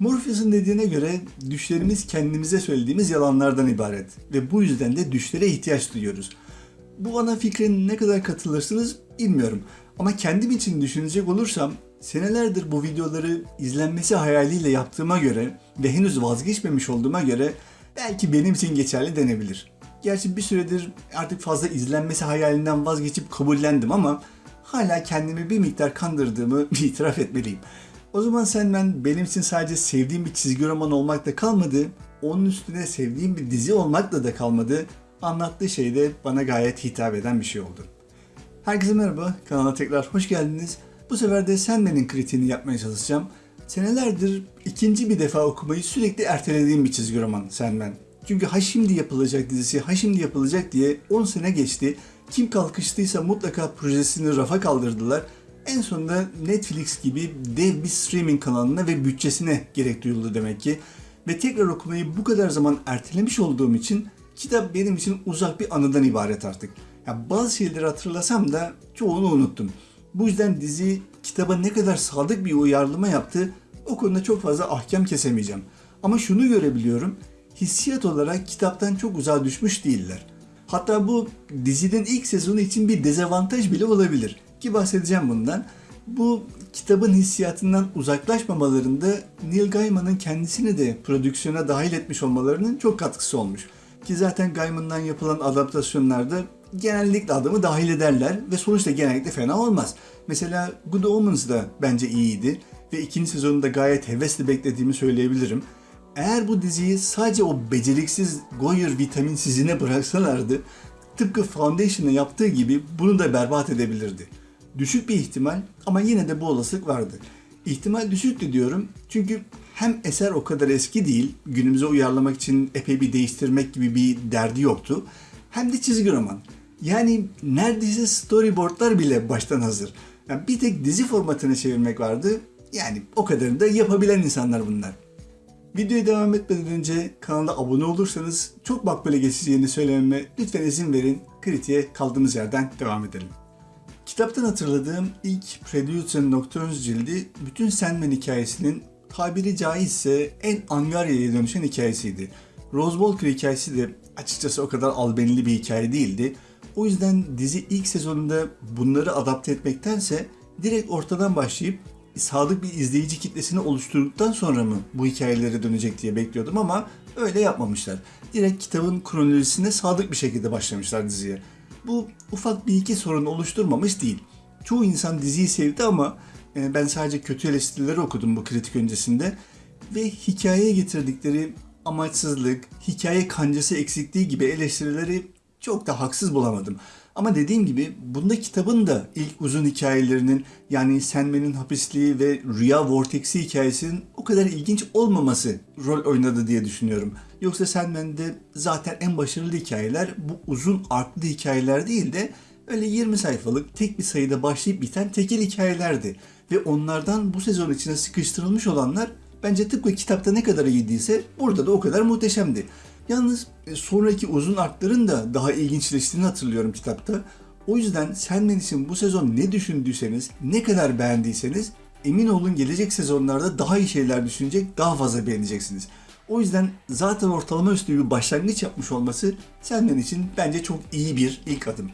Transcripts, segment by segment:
Morpheus'un dediğine göre düşlerimiz kendimize söylediğimiz yalanlardan ibaret ve bu yüzden de düşlere ihtiyaç duyuyoruz. Bu ana fikre ne kadar katılırsınız bilmiyorum ama kendim için düşünecek olursam senelerdir bu videoları izlenmesi hayaliyle yaptığıma göre ve henüz vazgeçmemiş olduğuma göre belki benim için geçerli denebilir. Gerçi bir süredir artık fazla izlenmesi hayalinden vazgeçip kabullendim ama hala kendimi bir miktar kandırdığımı itiraf etmeliyim. O zaman ben benim için sadece sevdiğim bir çizgi roman olmakla kalmadı, onun üstüne sevdiğim bir dizi olmakla da kalmadı. Anlattığı şey de bana gayet hitap eden bir şey oldu. Herkese merhaba, kanala tekrar hoş geldiniz. Bu sefer de Sandman'in kritiğini yapmaya çalışacağım. Senelerdir ikinci bir defa okumayı sürekli ertelediğim bir çizgi roman Sandman. Çünkü ha şimdi yapılacak dizisi, ha şimdi yapılacak diye 10 sene geçti. Kim kalkıştıysa mutlaka projesini rafa kaldırdılar. En sonunda Netflix gibi dev bir streaming kanalına ve bütçesine gerek duyuldu demek ki. Ve tekrar okumayı bu kadar zaman ertelemiş olduğum için kitap benim için uzak bir anıdan ibaret artık. Ya bazı şeyleri hatırlasam da çoğunu unuttum. Bu yüzden dizi kitaba ne kadar sadık bir uyarlama yaptı o konuda çok fazla ahkam kesemeyeceğim. Ama şunu görebiliyorum. Hissiyat olarak kitaptan çok uzağa düşmüş değiller. Hatta bu dizinin ilk sezonu için bir dezavantaj bile olabilir. Ki bahsedeceğim bundan. Bu kitabın hissiyatından uzaklaşmamalarında Neil Gaiman'ın kendisini de prodüksiyona dahil etmiş olmalarının çok katkısı olmuş. Ki zaten Gaiman'dan yapılan adaptasyonlarda genellikle adamı dahil ederler ve sonuçta genellikle fena olmaz. Mesela Good Omens da bence iyiydi ve ikinci sezonunda gayet hevesli beklediğimi söyleyebilirim. Eğer bu diziyi sadece o beceriksiz Goyer vitaminsizine bıraksalardı tıpkı Foundation'ı yaptığı gibi bunu da berbat edebilirdi. Düşük bir ihtimal ama yine de bu olasılık vardı. İhtimal düşüktü diyorum çünkü hem eser o kadar eski değil, günümüze uyarlamak için epey bir değiştirmek gibi bir derdi yoktu. Hem de çizgi roman. Yani neredeyse storyboardlar bile baştan hazır. Yani bir tek dizi formatına çevirmek vardı. Yani o kadarını da yapabilen insanlar bunlar. Videoya devam etmeden önce kanala abone olursanız çok makbule geçeceğini söylememe lütfen izin verin. Kritiğe kaldığımız yerden devam edelim. Kitaptan hatırladığım ilk Preludes and Nocturnes cildi bütün Sandman hikayesinin tabiri caizse en Angarya'ya dönüşen hikayesiydi. Rose Walker hikayesi de açıkçası o kadar albenili bir hikaye değildi. O yüzden dizi ilk sezonunda bunları adapte etmektense direkt ortadan başlayıp sadık bir izleyici kitlesini oluşturduktan sonra mı bu hikayelere dönecek diye bekliyordum ama öyle yapmamışlar. Direkt kitabın kronolojisine sadık bir şekilde başlamışlar diziye. Bu ufak bir iki sorun oluşturmamış değil. Çoğu insan diziyi sevdi ama e, ben sadece kötü eleştirileri okudum bu kritik öncesinde ve hikayeye getirdikleri amaçsızlık, hikaye kancası eksikliği gibi eleştirileri çok da haksız bulamadım. Ama dediğim gibi bunda kitabın da ilk uzun hikayelerinin yani Sandman'in hapisliği ve Rüya Vortex'i hikayesinin o kadar ilginç olmaması rol oynadı diye düşünüyorum. Yoksa Sandman'de zaten en başarılı hikayeler bu uzun artlı hikayeler değil de öyle 20 sayfalık tek bir sayıda başlayıp biten tekil hikayelerdi. Ve onlardan bu sezon içine sıkıştırılmış olanlar bence tıpkı kitapta ne kadar iyiydiyse burada da o kadar muhteşemdi. Yalnız e, sonraki uzun artların da daha ilginçleştiğini hatırlıyorum kitapta. O yüzden Sandman için bu sezon ne düşündüyseniz, ne kadar beğendiyseniz emin olun gelecek sezonlarda daha iyi şeyler düşünecek, daha fazla beğeneceksiniz. O yüzden zaten ortalama üstü bir başlangıç yapmış olması Sandman için bence çok iyi bir ilk adım.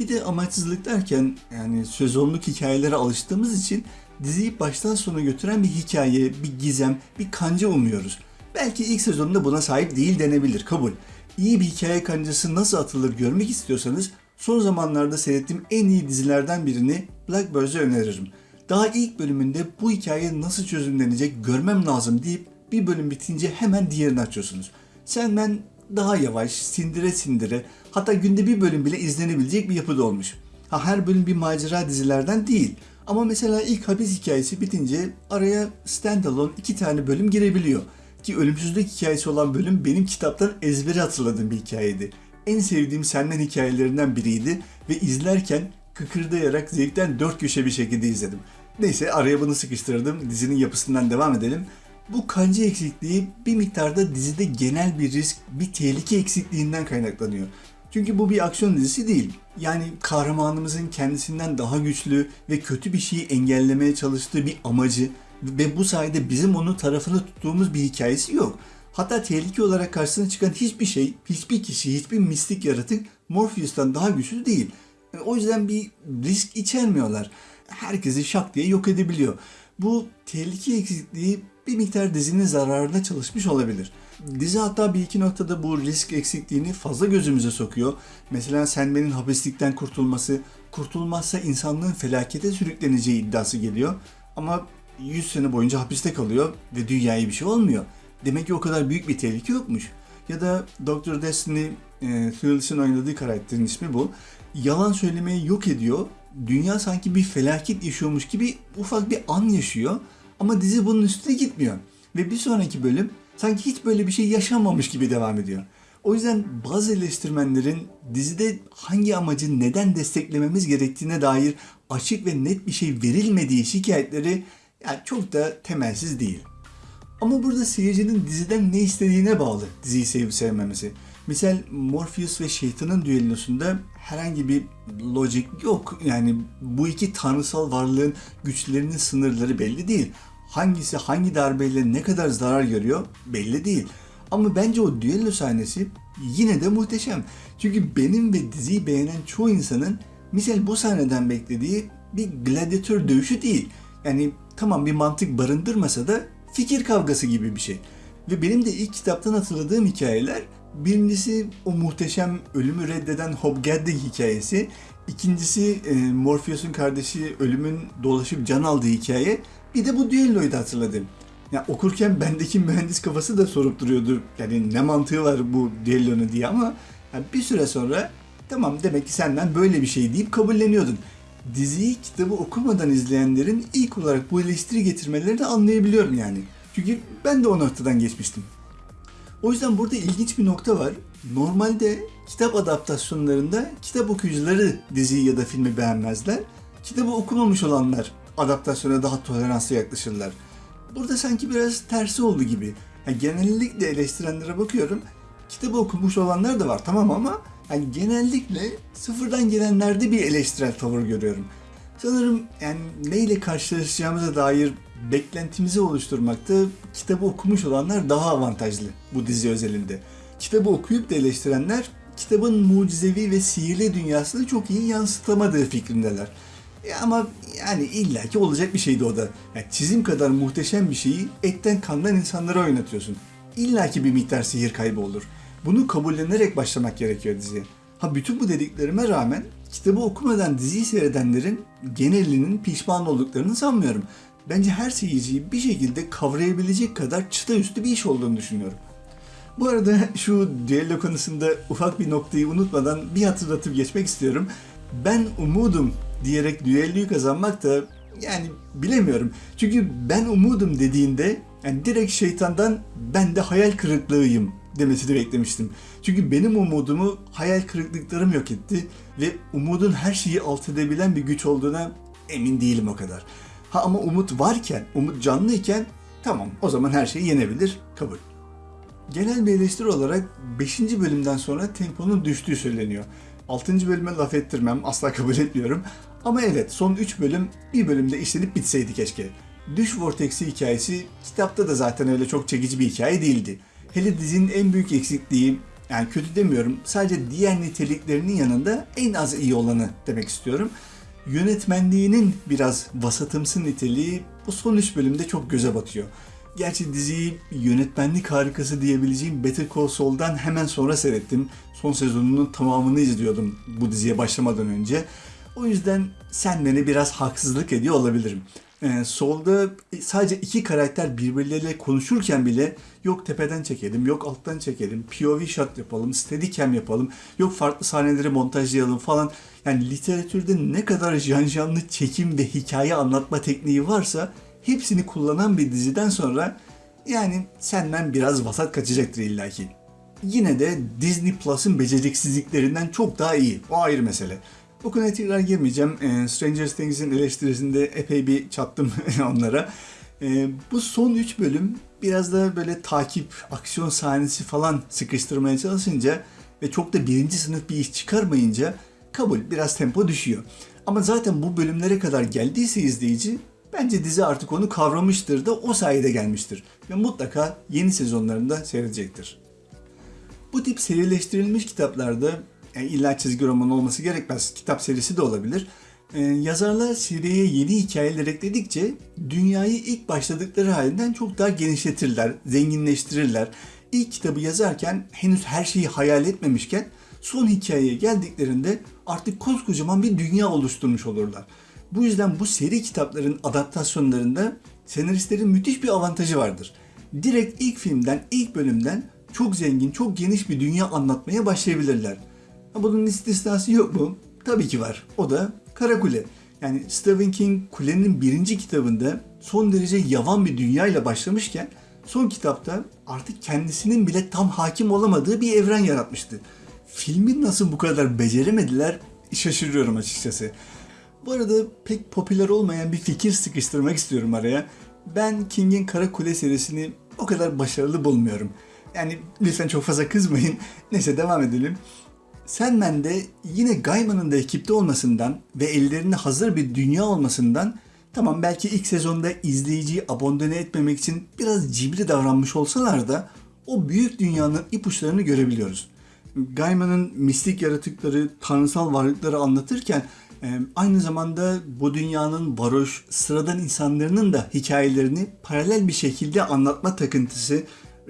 Bir de amaçsızlık derken yani sezonluk hikayelere alıştığımız için diziyi baştan sona götüren bir hikaye, bir gizem, bir kanca umuyoruz. Belki ilk sezonunda buna sahip değil denebilir, kabul. İyi bir hikaye kancası nasıl atılır görmek istiyorsanız son zamanlarda seyrettiğim en iyi dizilerden birini Blackbird'e öneririm. Daha ilk bölümünde bu hikaye nasıl çözümlenecek görmem lazım deyip bir bölüm bitince hemen diğerini açıyorsunuz. Sandman daha yavaş, sindire sindire hatta günde bir bölüm bile izlenebilecek bir yapıda olmuş. Ha her bölüm bir macera dizilerden değil. Ama mesela ilk hapis hikayesi bitince araya standalone iki tane bölüm girebiliyor. Ki ölümsüzlük hikayesi olan bölüm benim kitaptan ezbere hatırladığım bir hikayeydi. En sevdiğim senden hikayelerinden biriydi ve izlerken kıkırdayarak zevkten dört köşe bir şekilde izledim. Neyse araya bunu sıkıştırdım. Dizinin yapısından devam edelim. Bu kanca eksikliği bir miktarda dizide genel bir risk, bir tehlike eksikliğinden kaynaklanıyor. Çünkü bu bir aksiyon dizisi değil. Yani kahramanımızın kendisinden daha güçlü ve kötü bir şeyi engellemeye çalıştığı bir amacı Ve bu sayede bizim onun tarafını tuttuğumuz bir hikayesi yok. Hatta tehlike olarak karşısına çıkan hiçbir şey, hiçbir kişi, hiçbir mistik yaratık Morpheus'tan daha güçlü değil. O yüzden bir risk içermiyorlar. Herkesi şak diye yok edebiliyor. Bu tehlike eksikliği bir miktar dizinin zararına çalışmış olabilir. Dizi hatta bir iki noktada bu risk eksikliğini fazla gözümüze sokuyor. Mesela Sandman'in hapislikten kurtulması, kurtulmazsa insanlığın felakete sürükleneceği iddiası geliyor. Ama 100 sene boyunca hapiste kalıyor ve dünyaya bir şey olmuyor. Demek ki o kadar büyük bir tehlike yokmuş. Ya da Dr. Destiny, e, Thrillis'in oynadığı karakterin ismi bu. Yalan söylemeyi yok ediyor. Dünya sanki bir felaket yaşıyormuş gibi ufak bir an yaşıyor. Ama dizi bunun üstüne gitmiyor. Ve bir sonraki bölüm sanki hiç böyle bir şey yaşanmamış gibi devam ediyor. O yüzden bazı eleştirmenlerin dizide hangi amacı neden desteklememiz gerektiğine dair açık ve net bir şey verilmediği şikayetleri yani çok da temelsiz değil. Ama burada seyircinin diziden ne istediğine bağlı diziyi sevip sevmemesi. Misal Morpheus ve şeytanın düellosunda herhangi bir logic yok. Yani bu iki tanrısal varlığın güçlerinin sınırları belli değil. Hangisi hangi darbeyle ne kadar zarar görüyor belli değil. Ama bence o düello sahnesi yine de muhteşem. Çünkü benim ve diziyi beğenen çoğu insanın misal bu sahneden beklediği bir gladyatör dövüşü değil. Yani tamam bir mantık barındırmasa da fikir kavgası gibi bir şey. Ve benim de ilk kitaptan hatırladığım hikayeler birincisi o muhteşem ölümü reddeden Hobgadde hikayesi. İkincisi e, Morpheus'un kardeşi ölümün dolaşıp can aldığı hikaye. Bir de bu düelloyu da hatırladım. Ya okurken bendeki mühendis kafası da sorup duruyordu. Yani ne mantığı var bu düellonun diye ama yani bir süre sonra tamam demek ki senden böyle bir şey deyip kabulleniyordun. Diziyi kitabı okumadan izleyenlerin ilk olarak bu eleştiri getirmelerini anlayabiliyorum yani. Çünkü ben de o noktadan geçmiştim. O yüzden burada ilginç bir nokta var. Normalde kitap adaptasyonlarında kitap okuyucuları diziyi ya da filmi beğenmezler. Kitabı okumamış olanlar adaptasyona daha toleranslı yaklaşırlar. Burada sanki biraz tersi oldu gibi. Yani genellikle eleştirenlere bakıyorum. Kitabı okumuş olanlar da var tamam ama yani genellikle sıfırdan gelenlerde bir eleştirel tavır görüyorum. Sanırım yani neyle karşılaşacağımıza dair beklentimizi oluşturmakta kitabı okumuş olanlar daha avantajlı bu dizi özelinde. Kitabı okuyup da eleştirenler kitabın mucizevi ve sihirli dünyasını çok iyi yansıtamadığı fikrindeler. E ama yani illaki olacak bir şeydi o da. Yani çizim kadar muhteşem bir şeyi etten kandan insanlara oynatıyorsun. İllaki bir miktar sihir kaybı olur. Bunu kabullenerek başlamak gerekiyor diziye. Ha bütün bu dediklerime rağmen kitabı okumadan diziyi seyredenlerin genelinin pişman olduklarını sanmıyorum. Bence her seyirciyi bir şekilde kavrayabilecek kadar çıta üstü bir iş olduğunu düşünüyorum. Bu arada şu düello konusunda ufak bir noktayı unutmadan bir hatırlatıp geçmek istiyorum. Ben umudum diyerek düelloyu kazanmak da yani bilemiyorum. Çünkü ben umudum dediğinde yani direkt şeytandan ben de hayal kırıklığıyım demesini beklemiştim. Çünkü benim umudumu hayal kırıklıklarım yok etti ve umudun her şeyi alt edebilen bir güç olduğuna emin değilim o kadar. Ha ama umut varken, umut canlıyken tamam o zaman her şeyi yenebilir, kabul. Genel bir eleştiri olarak 5. bölümden sonra temponun düştüğü söyleniyor. 6. bölüme laf ettirmem, asla kabul etmiyorum. Ama evet son 3 bölüm bir bölümde işlenip bitseydi keşke. Düş Vortex'i hikayesi kitapta da zaten öyle çok çekici bir hikaye değildi. Hele dizinin en büyük eksikliği, yani kötü demiyorum, sadece diğer niteliklerinin yanında en az iyi olanı demek istiyorum. Yönetmenliğinin biraz vasatımsı niteliği bu son 3 bölümde çok göze batıyor. Gerçi diziyi yönetmenlik harikası diyebileceğim Better Call Saul'dan hemen sonra seyrettim. Son sezonunun tamamını izliyordum bu diziye başlamadan önce. O yüzden sen beni biraz haksızlık ediyor olabilirim. Ee, solda sadece iki karakter birbirleriyle konuşurken bile yok tepeden çekelim, yok alttan çekelim, POV shot yapalım, steadicam yapalım, yok farklı sahneleri montajlayalım falan. Yani literatürde ne kadar janjanlı çekim ve hikaye anlatma tekniği varsa hepsini kullanan bir diziden sonra yani senden biraz vasat kaçacaktır illaki. Yine de Disney Plus'ın beceriksizliklerinden çok daha iyi. O ayrı mesele. Bu konuya tekrar girmeyeceğim. E, Stranger Things'in eleştirisinde epey bir çattım onlara. E, bu son 3 bölüm biraz da böyle takip, aksiyon sahnesi falan sıkıştırmaya çalışınca ve çok da birinci sınıf bir iş çıkarmayınca kabul biraz tempo düşüyor. Ama zaten bu bölümlere kadar geldiyse izleyici Bence dizi artık onu kavramıştır da o sayede gelmiştir ve mutlaka yeni sezonlarında seyredecektir. Bu tip serileştirilmiş kitaplarda yani illa çizgi roman olması gerekmez. Kitap serisi de olabilir. Ee, yazarlar seriye yeni hikayeler ekledikçe dünyayı ilk başladıkları halinden çok daha genişletirler, zenginleştirirler. İlk kitabı yazarken henüz her şeyi hayal etmemişken son hikayeye geldiklerinde artık koskocaman bir dünya oluşturmuş olurlar. Bu yüzden bu seri kitapların adaptasyonlarında senaristlerin müthiş bir avantajı vardır. Direkt ilk filmden, ilk bölümden çok zengin, çok geniş bir dünya anlatmaya başlayabilirler. Bunun istisnası yok mu? Tabii ki var. O da Kara Kule. Yani Stephen King Kule'nin birinci kitabında son derece yavan bir dünyayla başlamışken son kitapta artık kendisinin bile tam hakim olamadığı bir evren yaratmıştı. Filmi nasıl bu kadar beceremediler şaşırıyorum açıkçası. Bu arada pek popüler olmayan bir fikir sıkıştırmak istiyorum araya. Ben King'in Kara Kule serisini o kadar başarılı bulmuyorum. Yani lütfen çok fazla kızmayın. Neyse devam edelim. Sandman'de yine Gaiman'ın da ekipte olmasından ve ellerinde hazır bir dünya olmasından tamam belki ilk sezonda izleyiciyi abondone etmemek için biraz cibri davranmış olsalar da o büyük dünyanın ipuçlarını görebiliyoruz. Gaiman'ın mistik yaratıkları, tanrısal varlıkları anlatırken e, aynı zamanda bu dünyanın varoş, sıradan insanların da hikayelerini paralel bir şekilde anlatma takıntısı,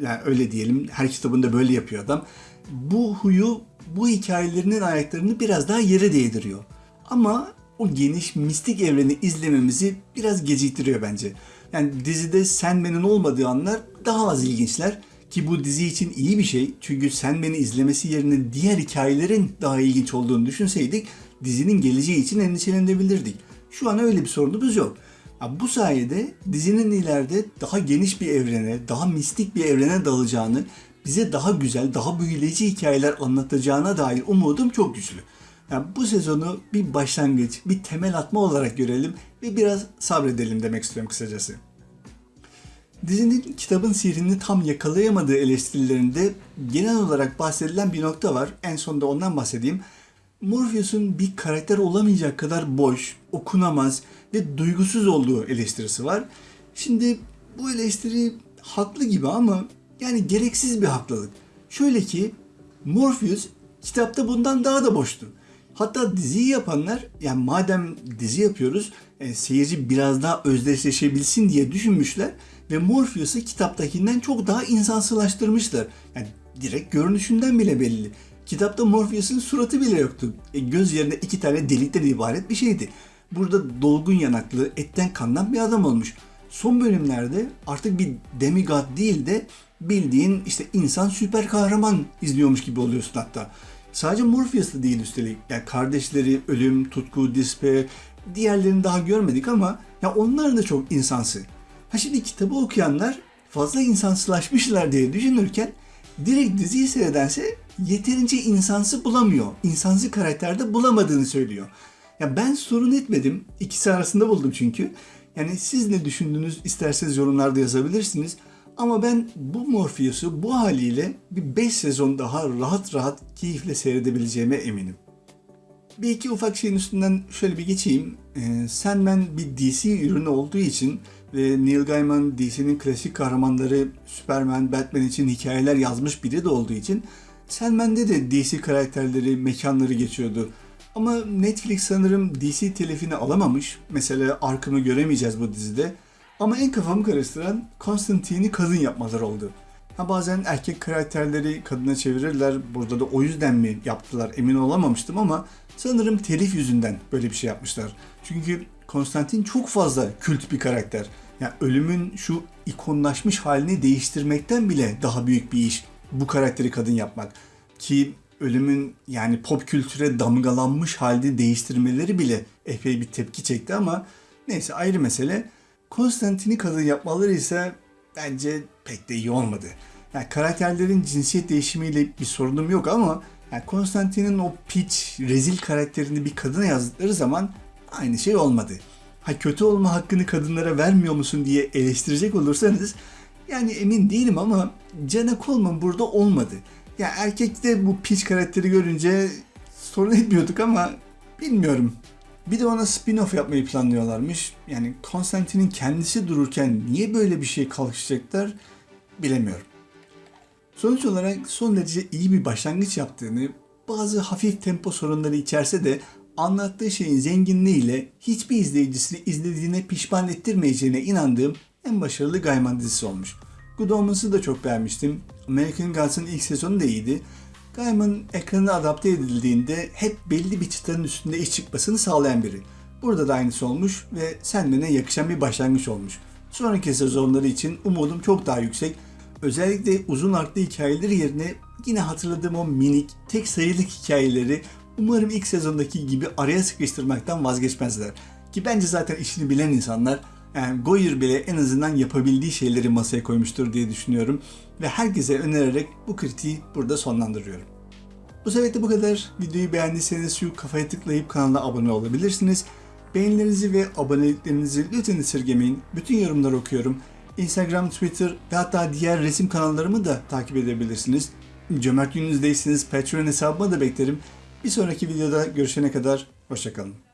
yani öyle diyelim her kitabında böyle yapıyor adam. Bu huyu bu hikayelerinin ayaklarını biraz daha yere değdiriyor. Ama o geniş mistik evreni izlememizi biraz geciktiriyor bence. Yani dizide Sandman'in olmadığı anlar daha az ilginçler. Ki bu dizi için iyi bir şey. Çünkü Sandman'i izlemesi yerine diğer hikayelerin daha ilginç olduğunu düşünseydik dizinin geleceği için endişelenebilirdik. Şu an öyle bir sorunumuz yok. Bu sayede dizinin ileride daha geniş bir evrene, daha mistik bir evrene dalacağını, bize daha güzel, daha büyüleyici hikayeler anlatacağına dair umudum çok güçlü. Yani bu sezonu bir başlangıç, bir temel atma olarak görelim ve biraz sabredelim demek istiyorum kısacası. Dizinin kitabın sihrini tam yakalayamadığı eleştirilerinde genel olarak bahsedilen bir nokta var. En sonunda ondan bahsedeyim. Morpheus'un bir karakter olamayacak kadar boş, okunamaz ve duygusuz olduğu eleştirisi var. Şimdi bu eleştiri haklı gibi ama yani gereksiz bir haklılık. Şöyle ki Morpheus kitapta bundan daha da boştu. Hatta diziyi yapanlar yani madem dizi yapıyoruz e, seyirci biraz daha özdeşleşebilsin diye düşünmüşler ve Morpheus'u kitaptakinden çok daha insansılaştırmışlar. Yani direkt görünüşünden bile belli. Kitapta Morpheus'un suratı bile yoktu. E, göz yerine iki tane delikten ibaret bir şeydi. Burada dolgun yanaklı, etten kandan bir adam olmuş. Son bölümlerde artık bir demigod değil de bildiğin işte insan süper kahraman izliyormuş gibi oluyorsun hatta. Sadece Morpheus da değil üstelik. Yani kardeşleri, ölüm, tutku, despair, diğerlerini daha görmedik ama ya onlar da çok insansı. Ha şimdi kitabı okuyanlar fazla insansılaşmışlar diye düşünürken direkt diziyi seyredense yeterince insansı bulamıyor. İnsansı karakterde bulamadığını söylüyor. Ya ben sorun etmedim. İkisi arasında buldum çünkü. Yani siz ne düşündünüz isterseniz yorumlarda yazabilirsiniz. Ama ben bu Morpheus'u bu haliyle bir 5 sezon daha rahat rahat keyifle seyredebileceğime eminim. Bir iki ufak şeyin üstünden şöyle bir geçeyim. Ee, Sandman bir DC ürünü olduğu için ve Neil Gaiman DC'nin klasik kahramanları Superman, Batman için hikayeler yazmış biri de olduğu için Sandman'de de DC karakterleri, mekanları geçiyordu. Ama Netflix sanırım DC telifini alamamış. Mesela Arkham'ı göremeyeceğiz bu dizide. Ama en kafamı karıştıran Constantine'i kadın yapmaları oldu. Ha bazen erkek karakterleri kadına çevirirler. Burada da o yüzden mi yaptılar emin olamamıştım ama sanırım telif yüzünden böyle bir şey yapmışlar. Çünkü Konstantin çok fazla kült bir karakter. Yani ölümün şu ikonlaşmış halini değiştirmekten bile daha büyük bir iş bu karakteri kadın yapmak. Ki ölümün yani pop kültüre damgalanmış halde değiştirmeleri bile epey bir tepki çekti ama neyse ayrı mesele. Konstantin'i kadın yapmaları ise bence pek de iyi olmadı. Yani karakterlerin cinsiyet değişimiyle bir sorunum yok ama yani Konstantin'in o piç, rezil karakterini bir kadına yazdıkları zaman aynı şey olmadı. Ha kötü olma hakkını kadınlara vermiyor musun diye eleştirecek olursanız yani emin değilim ama Jenna Coleman burada olmadı. Ya erkekte bu piç karakteri görünce sorun etmiyorduk ama bilmiyorum. Bir de ona spin-off yapmayı planlıyorlarmış. Yani Konstantin'in kendisi dururken niye böyle bir şey kalkışacaklar bilemiyorum. Sonuç olarak son derece iyi bir başlangıç yaptığını, bazı hafif tempo sorunları içerse de anlattığı şeyin zenginliğiyle hiçbir izleyicisini izlediğine pişman ettirmeyeceğine inandığım en başarılı Gaiman dizisi olmuş. Good Omens'ı da çok beğenmiştim. American Gods'ın ilk sezonu da iyiydi. Gaiman ekrana adapte edildiğinde hep belli bir çıtanın üstünde iş çıkmasını sağlayan biri. Burada da aynısı olmuş ve Sandman'e yakışan bir başlangıç olmuş. Sonraki sezonları için umudum çok daha yüksek. Özellikle uzun artlı hikayeleri yerine yine hatırladığım o minik, tek sayılık hikayeleri umarım ilk sezondaki gibi araya sıkıştırmaktan vazgeçmezler. Ki bence zaten işini bilen insanlar yani Goyer bile en azından yapabildiği şeyleri masaya koymuştur diye düşünüyorum. Ve herkese önererek bu kritiği burada sonlandırıyorum. Bu sebeple bu kadar. Videoyu beğendiyseniz şu kafaya tıklayıp kanala abone olabilirsiniz. Beğenilerinizi ve aboneliklerinizi lütfen esirgemeyin. Bütün yorumları okuyorum. Instagram, Twitter ve hatta diğer resim kanallarımı da takip edebilirsiniz. Cömert gününüzdeyseniz Patreon hesabıma da beklerim. Bir sonraki videoda görüşene kadar hoşçakalın.